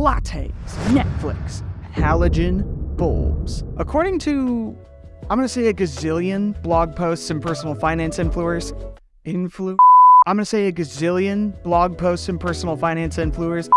lattes, Netflix, halogen bulbs. According to, I'm going to say a gazillion blog posts and personal finance influencers, influ. I'm going to say a gazillion blog posts and personal finance influencers,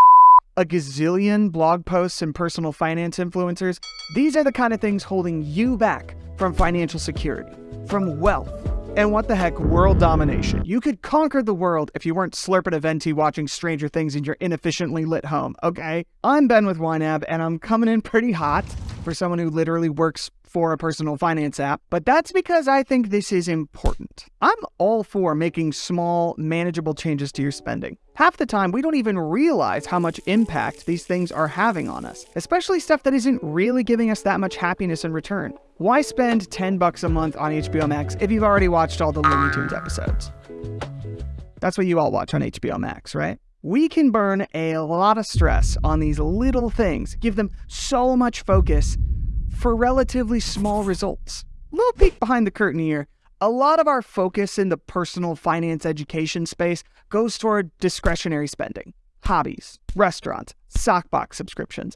a gazillion blog posts and personal finance influencers. These are the kind of things holding you back from financial security, from wealth, and what the heck, world domination. You could conquer the world if you weren't slurping a venti watching Stranger Things in your inefficiently lit home, okay? I'm Ben with YNAB, and I'm coming in pretty hot for someone who literally works for a personal finance app, but that's because I think this is important. I'm all for making small, manageable changes to your spending. Half the time, we don't even realize how much impact these things are having on us, especially stuff that isn't really giving us that much happiness in return. Why spend 10 bucks a month on HBO Max if you've already watched all the Looney Tunes episodes? That's what you all watch on HBO Max, right? We can burn a lot of stress on these little things, give them so much focus for relatively small results. Little peek behind the curtain here. A lot of our focus in the personal finance education space goes toward discretionary spending, hobbies, restaurants, sockbox subscriptions.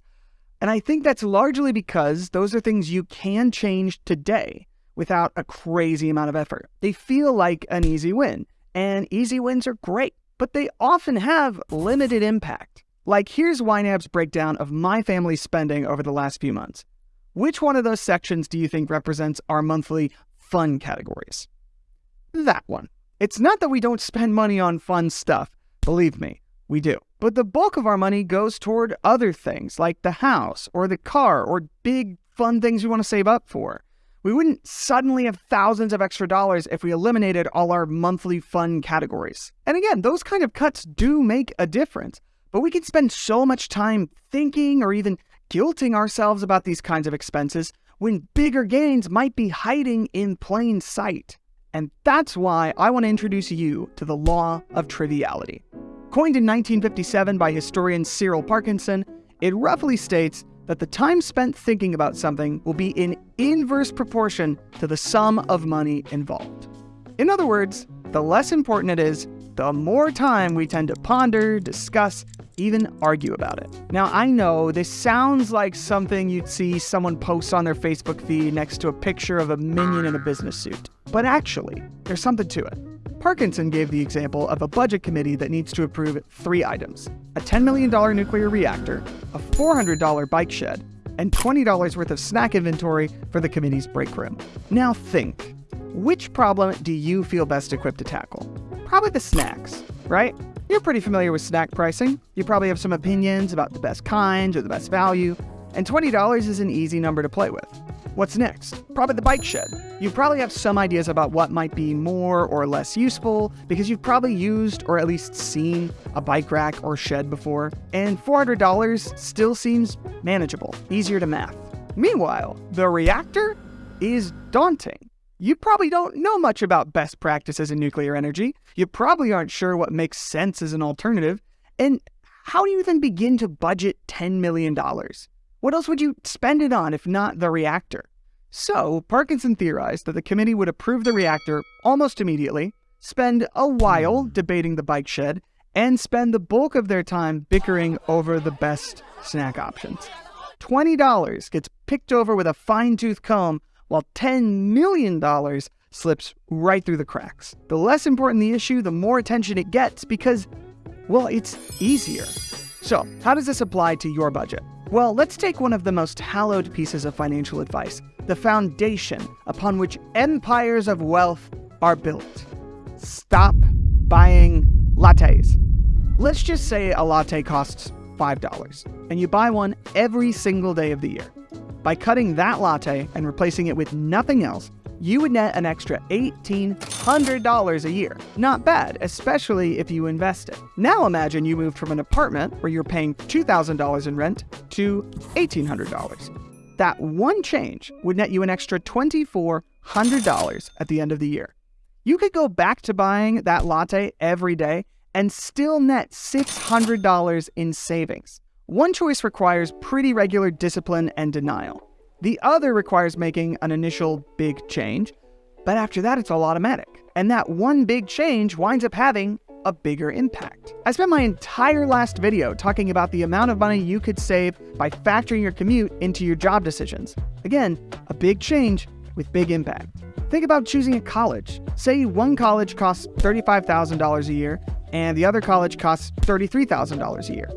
And I think that's largely because those are things you can change today without a crazy amount of effort. They feel like an easy win, and easy wins are great, but they often have limited impact. Like here's YNAB's breakdown of my family's spending over the last few months. Which one of those sections do you think represents our monthly fun categories? That one. It's not that we don't spend money on fun stuff. Believe me, we do. But the bulk of our money goes toward other things like the house or the car or big fun things we want to save up for. We wouldn't suddenly have thousands of extra dollars if we eliminated all our monthly fun categories. And again, those kind of cuts do make a difference, but we can spend so much time thinking or even guilting ourselves about these kinds of expenses when bigger gains might be hiding in plain sight. And that's why I want to introduce you to the law of triviality. Coined in 1957 by historian Cyril Parkinson, it roughly states that the time spent thinking about something will be in inverse proportion to the sum of money involved. In other words, the less important it is, the more time we tend to ponder, discuss, even argue about it. Now, I know this sounds like something you'd see someone post on their Facebook feed next to a picture of a minion in a business suit. But actually, there's something to it. Parkinson gave the example of a budget committee that needs to approve three items a $10 million nuclear reactor, a $400 bike shed, and $20 worth of snack inventory for the committee's break room. Now think which problem do you feel best equipped to tackle? Probably the snacks, right? You're pretty familiar with snack pricing. You probably have some opinions about the best kinds or the best value, and $20 is an easy number to play with. What's next? Probably the bike shed. You probably have some ideas about what might be more or less useful because you've probably used or at least seen a bike rack or shed before, and $400 still seems manageable, easier to math. Meanwhile, the reactor is daunting. You probably don't know much about best practices in nuclear energy. You probably aren't sure what makes sense as an alternative. And how do you even begin to budget $10 million? What else would you spend it on if not the reactor? So, Parkinson theorized that the committee would approve the reactor almost immediately, spend a while debating the bike shed, and spend the bulk of their time bickering over the best snack options. $20 gets picked over with a fine tooth comb while $10 million slips right through the cracks. The less important the issue, the more attention it gets because, well, it's easier. So, how does this apply to your budget? Well, let's take one of the most hallowed pieces of financial advice the foundation upon which empires of wealth are built. Stop buying lattes. Let's just say a latte costs $5, and you buy one every single day of the year. By cutting that latte and replacing it with nothing else, you would net an extra $1,800 a year. Not bad, especially if you invest it. Now imagine you moved from an apartment where you're paying $2,000 in rent to $1,800. That one change would net you an extra $2,400 at the end of the year. You could go back to buying that latte every day and still net $600 in savings. One choice requires pretty regular discipline and denial. The other requires making an initial big change, but after that it's all automatic. And that one big change winds up having a bigger impact. I spent my entire last video talking about the amount of money you could save by factoring your commute into your job decisions. Again, a big change with big impact. Think about choosing a college. Say one college costs $35,000 a year and the other college costs $33,000 a year.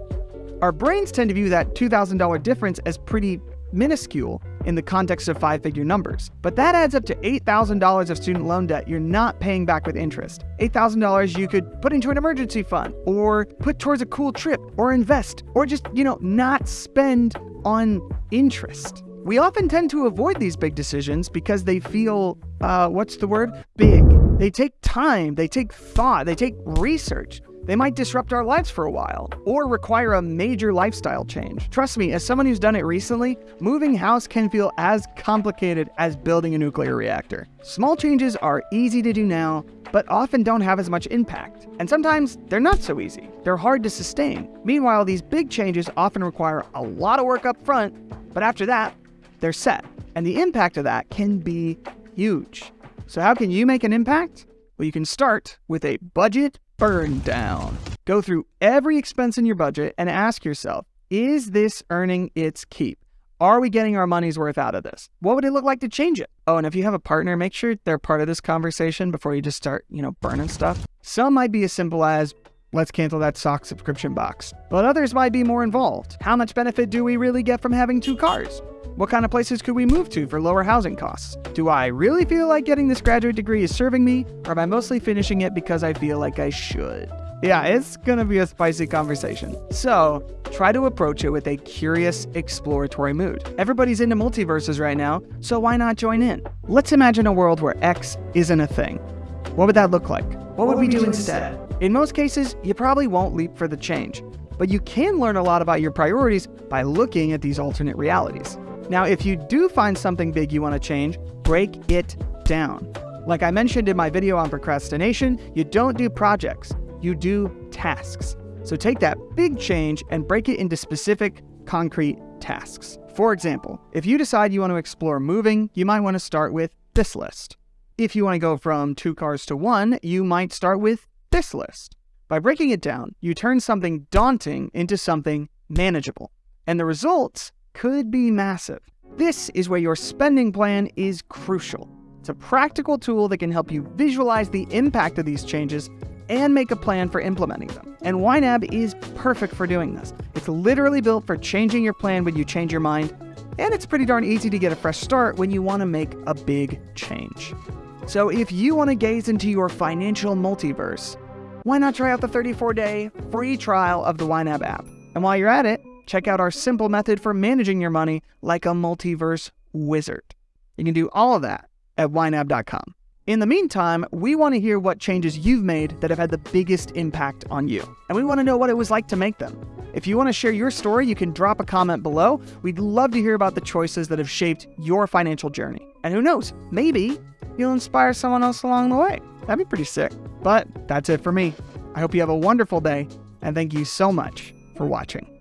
Our brains tend to view that $2,000 difference as pretty minuscule in the context of five figure numbers. But that adds up to $8,000 of student loan debt you're not paying back with interest. $8,000 you could put into an emergency fund, or put towards a cool trip, or invest, or just, you know, not spend on interest. We often tend to avoid these big decisions because they feel, uh, what's the word? Big. They take time, they take thought, they take research. They might disrupt our lives for a while, or require a major lifestyle change. Trust me, as someone who's done it recently, moving house can feel as complicated as building a nuclear reactor. Small changes are easy to do now, but often don't have as much impact. And sometimes they're not so easy. They're hard to sustain. Meanwhile, these big changes often require a lot of work up front, but after that, they're set. And the impact of that can be huge. So how can you make an impact? Well, you can start with a budget burn down. Go through every expense in your budget and ask yourself, is this earning its keep? Are we getting our money's worth out of this? What would it look like to change it? Oh, and if you have a partner, make sure they're part of this conversation before you just start, you know, burning stuff. Some might be as simple as, let's cancel that sock subscription box. But others might be more involved. How much benefit do we really get from having two cars? What kind of places could we move to for lower housing costs? Do I really feel like getting this graduate degree is serving me, or am I mostly finishing it because I feel like I should? Yeah, it's gonna be a spicy conversation. So, try to approach it with a curious, exploratory mood. Everybody's into multiverses right now, so why not join in? Let's imagine a world where X isn't a thing. What would that look like? What would we do instead? In most cases, you probably won't leap for the change, but you can learn a lot about your priorities by looking at these alternate realities. Now, if you do find something big you want to change, break it down. Like I mentioned in my video on procrastination, you don't do projects, you do tasks. So take that big change and break it into specific, concrete tasks. For example, if you decide you want to explore moving, you might want to start with this list. If you want to go from two cars to one, you might start with this list. By breaking it down, you turn something daunting into something manageable. And the results could be massive. This is where your spending plan is crucial. It's a practical tool that can help you visualize the impact of these changes and make a plan for implementing them. And YNAB is perfect for doing this. It's literally built for changing your plan when you change your mind, and it's pretty darn easy to get a fresh start when you want to make a big change. So if you want to gaze into your financial multiverse, why not try out the 34-day free trial of the YNAB app? And while you're at it, check out our simple method for managing your money like a multiverse wizard. You can do all of that at ynab.com. In the meantime, we want to hear what changes you've made that have had the biggest impact on you. And we want to know what it was like to make them. If you want to share your story, you can drop a comment below. We'd love to hear about the choices that have shaped your financial journey. And who knows, maybe you'll inspire someone else along the way. That'd be pretty sick. But that's it for me. I hope you have a wonderful day, and thank you so much for watching.